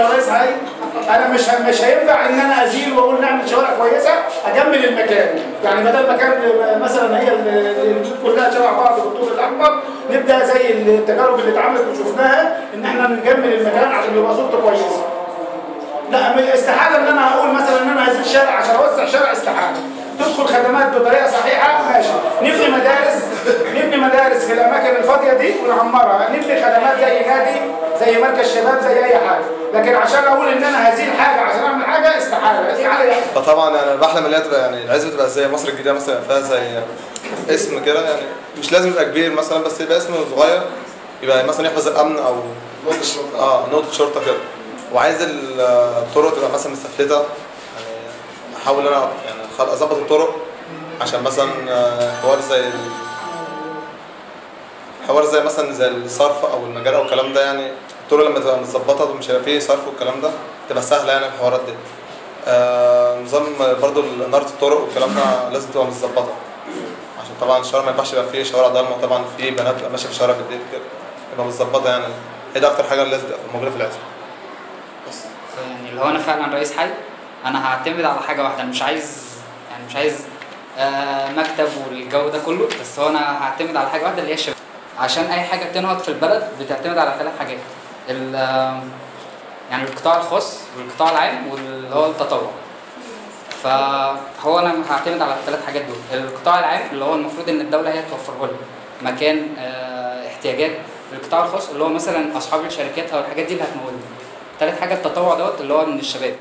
يا هاي أنا مش مش هينفع إن أنا أزيل وأقول نعمل شوارع كويسة أجمل المكان. يعني بدل مكان مثلا هي ال- البيوت كلها شبه بعض بالطول الاكبر نبدأ زي التجارب اللي اتعملت وشفناها إن إحنا نجمل المكان عشان يبقى صورته كويسة. لا استحالة إن أنا تدخل خدمات بطريقة صحيحة ماشي. نبني مدارس نبني مدارس في الأماكن الفاضية دي ونعمرها. نبني خدمات زي نادي زي مركز شباب زي أي حاجة. لكن عشان أقول إن أنا هزيل حاجة عشان أعمل حاجة استحالة. استحاله يعني فطبعا يعني بحلم ان هي تبقى يعني العزبه تبقى زي مصر الجديدة مثلا فيها زي اسم كده. يعني مش لازم يبقى كبير مثلا بس يبقى اسم صغير. يبقى مثلا يحفظ الأمن أو آه نقطة شرطة كده. وعايز الطرق تبقى مثلا مستفلته يعني أحاول أنا يعني أظبط الطرق. عشان مثلا آه، حوار زي حوار زي مثلا زي الصرف أو المجال أو الكلام ده يعني الطرق لما تبقى متظبطة ومش هيبقى فيه صرف والكلام ده تبقى سهلة يعني الحوارات دي. آه نظام برضو اناره الطرق والكلام ده لازم تبقى متظبطة. عشان طبعا الشوارع ما ينفعش يبقى فيه شوارع ضلمة طبعا في بنات ماشية في الشوارع بالليل كده. تبقى متظبطة يعني. هي دي أكتر حاجة لازم تبقى موجودة في العزم بس. يعني لو أنا فعلا رئيس حي أنا هعتمد على حاجة واحدة مش عايز يعني مش عايز مكتب والجو ده كله. بس هو أنا هعتمد على حاجة واحدة اللي هي الشباب. عشان أي حاجة بتنهض في البلد بتعتمد على ثلاث حاجات. آه، يعني القطاع الخاص والقطاع العام واللي هو التطوع. فهو أنا هعتمد على الثلاث حاجات دول. القطاع العام اللي هو المفروض إن الدولة هي توفره لي مكان آه، احتياجات. القطاع الخاص اللي هو مثلا أصحاب الشركات أو الحاجات دي اللي هتمولني ثالث حاجة التطوع دوت اللي هو من الشباب.